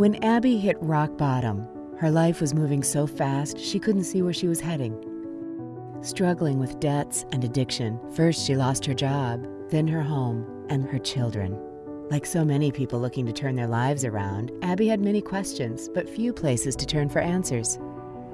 When Abby hit rock bottom, her life was moving so fast she couldn't see where she was heading. Struggling with debts and addiction, first she lost her job, then her home and her children. Like so many people looking to turn their lives around, Abby had many questions, but few places to turn for answers.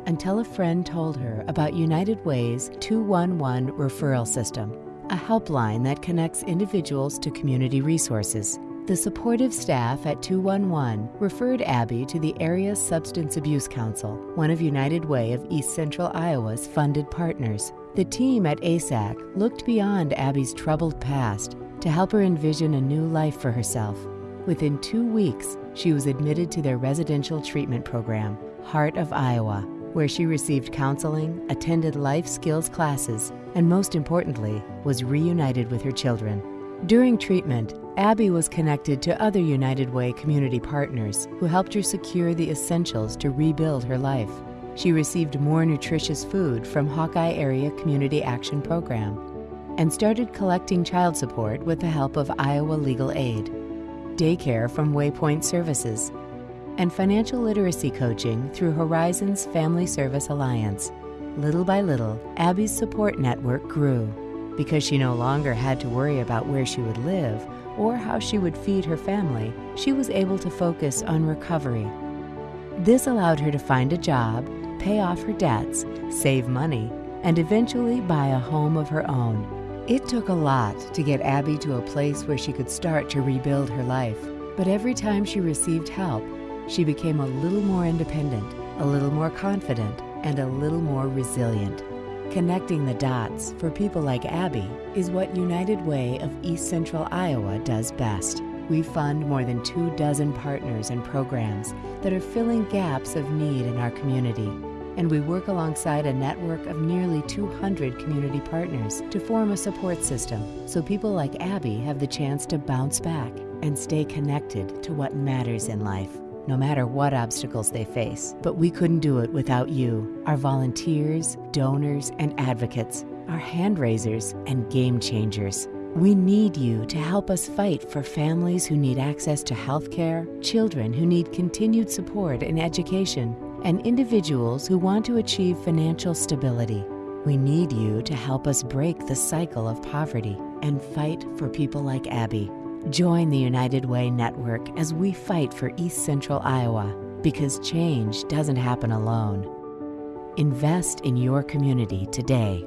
Until a friend told her about United Way's 211 referral system, a helpline that connects individuals to community resources. The supportive staff at 211 referred Abby to the Area Substance Abuse Council, one of United Way of East Central Iowa's funded partners. The team at ASAC looked beyond Abby's troubled past to help her envision a new life for herself. Within two weeks, she was admitted to their residential treatment program, Heart of Iowa, where she received counseling, attended life skills classes, and most importantly, was reunited with her children. During treatment, Abby was connected to other United Way community partners who helped her secure the essentials to rebuild her life. She received more nutritious food from Hawkeye Area Community Action Program and started collecting child support with the help of Iowa Legal Aid, daycare from Waypoint Services, and financial literacy coaching through Horizons Family Service Alliance. Little by little, Abby's support network grew. Because she no longer had to worry about where she would live or how she would feed her family, she was able to focus on recovery. This allowed her to find a job, pay off her debts, save money, and eventually buy a home of her own. It took a lot to get Abby to a place where she could start to rebuild her life, but every time she received help, she became a little more independent, a little more confident, and a little more resilient. Connecting the dots for people like Abby is what United Way of East Central Iowa does best. We fund more than two dozen partners and programs that are filling gaps of need in our community. And we work alongside a network of nearly 200 community partners to form a support system so people like Abby have the chance to bounce back and stay connected to what matters in life no matter what obstacles they face. But we couldn't do it without you, our volunteers, donors, and advocates, our hand raisers, and game changers. We need you to help us fight for families who need access to health care, children who need continued support and education, and individuals who want to achieve financial stability. We need you to help us break the cycle of poverty and fight for people like Abby. Join the United Way network as we fight for East Central Iowa because change doesn't happen alone. Invest in your community today.